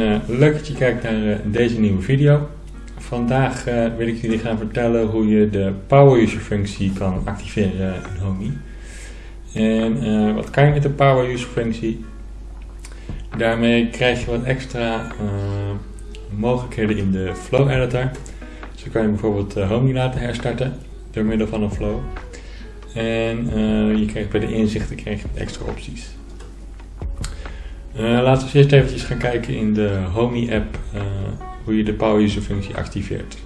uh, leuk dat je kijkt naar uh, deze nieuwe video. Vandaag uh, wil ik jullie gaan vertellen hoe je de Power User functie kan activeren in Homey. En wat kan je met de Power User functie? Daarmee krijg je wat extra mogelijkheden in de Flow Editor. Zo kan je bijvoorbeeld Homey laten herstarten door middel van een flow. En je krijgt bij de inzichten extra opties. Uh, laten we eerst eventjes gaan kijken in de Homey app uh, hoe je de Power User functie activeert.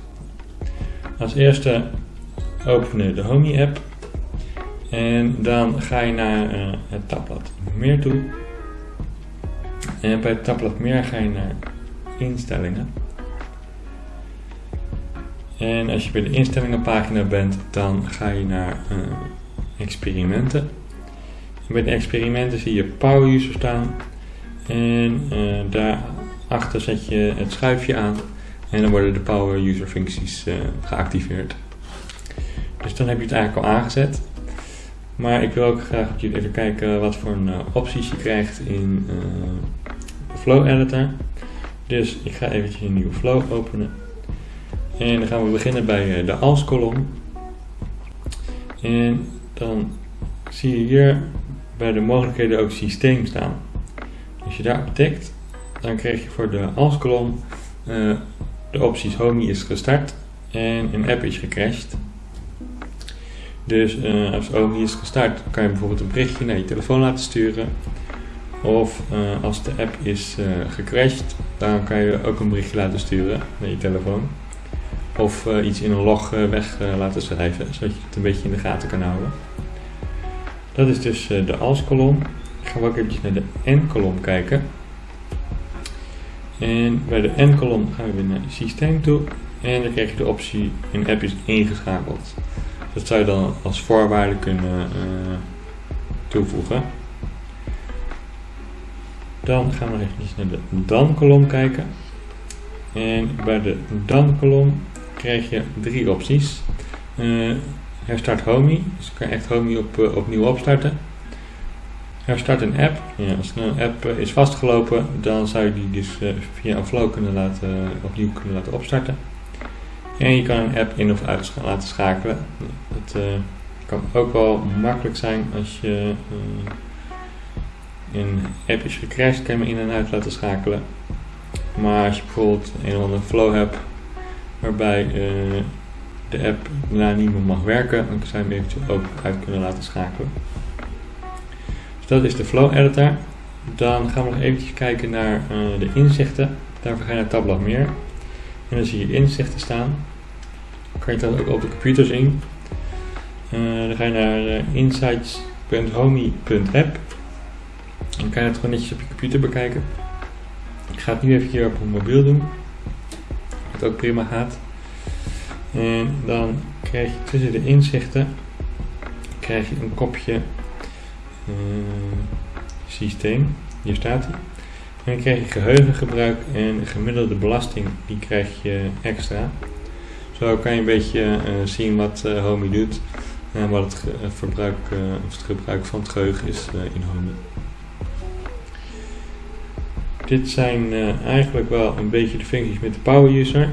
Als eerste openen de Homey app en dan ga je naar uh, het tabblad meer toe. En bij het tabblad meer ga je naar instellingen. En als je bij de instellingenpagina bent, dan ga je naar experimenten. En bij de experimenten zie je Power User staan en uh, daarachter zet je het schuifje aan en dan worden de Power User functies uh, geactiveerd. Dus dan heb je het eigenlijk al aangezet. Maar ik wil ook graag dat jullie even kijken wat voor een, uh, opties je krijgt in Flow Editor. Dus ik ga eventjes een nieuwe flow openen. En dan gaan we beginnen bij de als kolom. En dan zie je hier bij de mogelijkheden ook systeem staan. Je daarop tikt, dan krijg je voor de als-kolom uh, de opties Homey is gestart en een app is gecrashed. Dus uh, als Homey is gestart, kan je bijvoorbeeld een berichtje naar je telefoon laten sturen. Of uh, als de app is gecrashed, dan kan je ook een berichtje laten sturen naar je telefoon. Of iets in een log weg laten schrijven, zodat je het een beetje in de gaten kan houden. Dat is dus de als-kolom gaan we ook eventjes naar de N-kolom kijken. En bij de N-kolom gaan we naar systeem toe. En dan krijg je de optie een app is ingeschakeld. Dat zou je dan als voorwaarde kunnen uh, toevoegen. Dan gaan we nog even naar de dan-kolom kijken. En bij de dan-kolom krijg je drie opties. Uh, herstart Homey, dus kan je echt Homey op, uh, opnieuw opstarten. Herstart een app. Als een app eh, is vastgelopen, dan zou je die dus eh, via een flow kunnen laten, eh, opnieuw kunnen laten opstarten. En je kan een app in of uit laten schakelen. Dat kan ook wel makkelijk zijn als je een app is gecrashed, kan je hem in en uit laten schakelen. Maar als je bijvoorbeeld een of andere flow hebt waarbij de app daarna niet meer mag werken, dan zou je hem eventueel ook uit kunnen laten schakelen dat is de Flow Editor. Dan gaan we nog eventjes kijken naar uh, de inzichten. Daarvoor ga je naar tabblad meer. En dan zie je inzichten staan. Dan kan je dat ook op de computer zien. Uh, dan ga je naar uh, insights.homey.app. Dan kan je het gewoon netjes op je computer bekijken. Ik ga het nu even hier op een mobiel doen. Wat ook prima gaat. En dan krijg je tussen de inzichten krijg je een kopje uh, systeem. Hier staat hij. En dan krijg je geheugengebruik en gemiddelde belasting, die krijg je extra. Zo kan je een beetje uh, zien wat uh, Homey doet en wat het, verbruik, het gebruik van het geheugen is in Homey. Dit zijn eigenlijk wel een beetje de functies met de Power User.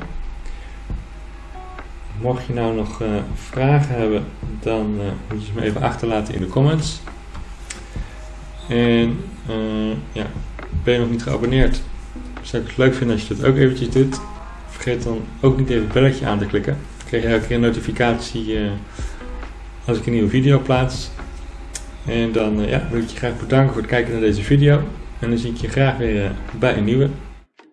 Mocht je nou nog vragen hebben, dan moet je ze me even achterlaten in de comments. En uh, ja, ben je nog niet geabonneerd? Zou ik het leuk vinden als je dat ook eventjes doet. Vergeet dan ook niet even het belletje aan te klikken. Dan krijg je elke keer een notificatie uh, als ik een nieuwe video plaats. En dan uh, ja, wil ik je graag bedanken voor het kijken naar deze video. En dan zie ik je graag weer bij een nieuwe.